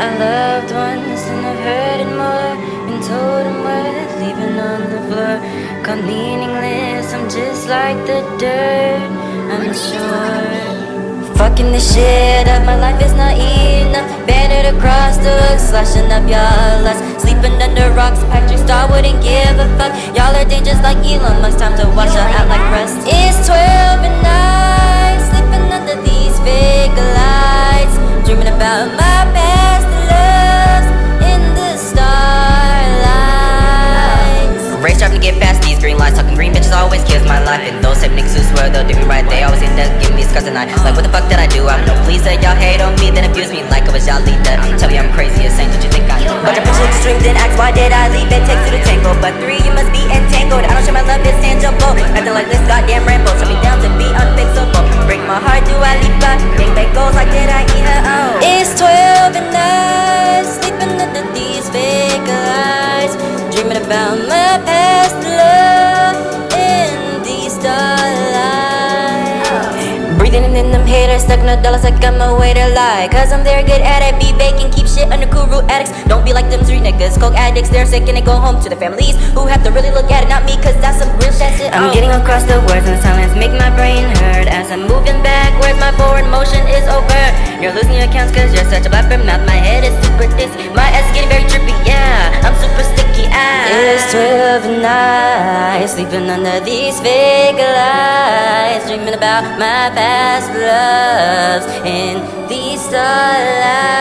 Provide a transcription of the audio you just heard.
I loved ones and I've heard it more Been told I'm worth leaving on the floor. Called meaningless, I'm just like the dirt I'm sure Fucking this shit up, my life is not enough. Banded across the hook, slashing up your lust. Sleeping under rocks, Patrick Star wouldn't give a fuck. Y'all are dangerous like Elon Musk. Green lights Talking green bitches always kills my life And those type niggas who swear they'll do me right They always end up giving me scars at night Like what the fuck did I do? I'm no pleaser Y'all hate on me then abuse me like I was y'all leader Tell me I'm crazy, insane, did you think I knew? Bunch of bitches with strings and acts, why did I leave it? Takes to tango, but three, you must be entangled I don't share my love, it's tangible Acting like this goddamn Rambo Shut me down to be unfixable Break my heart, do I leap back? Bang bang goes like did I eat her? Oh It's 12 and night Sleeping under these fake lights Dreaming about my past Breathing in them haters, stuck no dollars like I'm a way to lie. Cause I'm very good at it, be baking, keep shit under cool root addicts. Don't be like them three niggas, coke addicts, they're sick and they go home to their families Who have to really look at it, not me, cause that's some real shit shit. I'm getting across the words and silence make my brain hurt As I'm moving backwards, my forward motion is over. You're losing your accounts cause you're such a blabber mouth My head is super dizzy, my ass is getting very trippy, yeah I'm super sticky, ah. It's 12 and I sleeping under these fake lights about my past loves. In these starlights